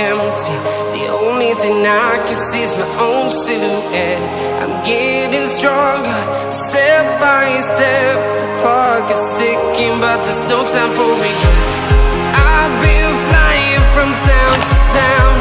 empty. The only thing I can see is my own silhouette. I'm getting stronger, step by step. The clock is ticking, but there's no time for regrets. I've been flying from town to town,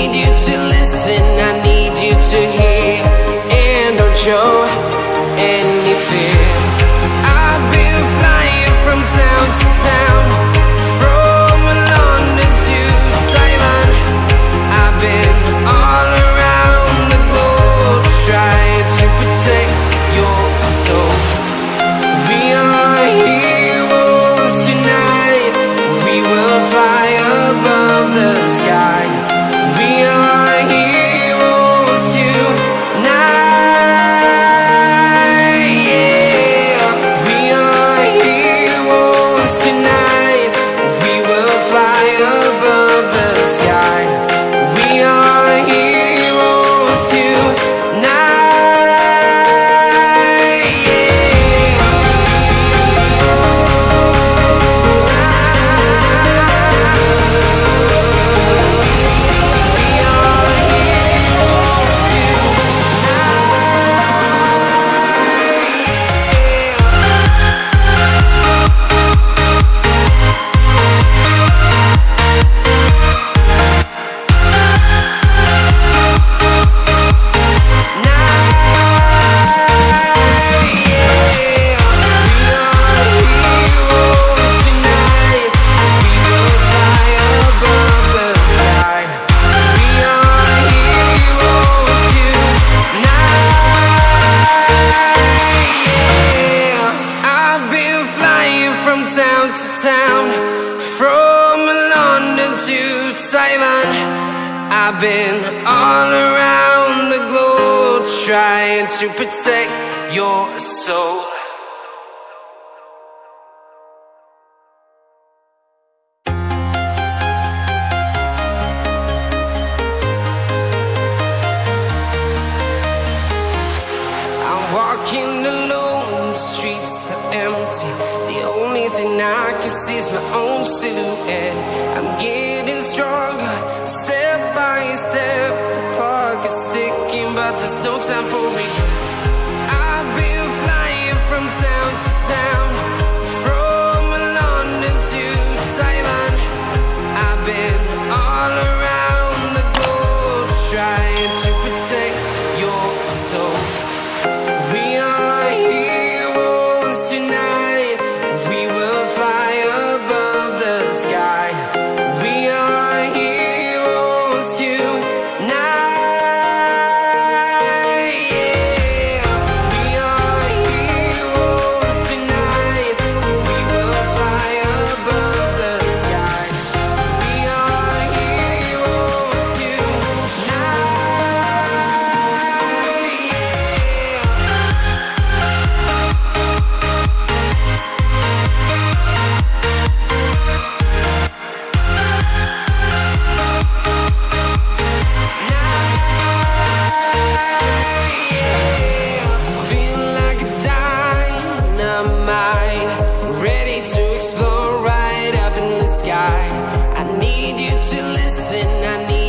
need you to listen, I need you to hear, and don't show any fear. Town from London to Taiwan. I've been all around the globe trying to protect your soul. Thing I can see my own silhouette. I'm getting stronger, step by step. The clock is ticking, but there's no time for regrets. I've been flying from town to town, from London to Taiwan. I've been all around the globe trying to protect your soul. To listen, I need.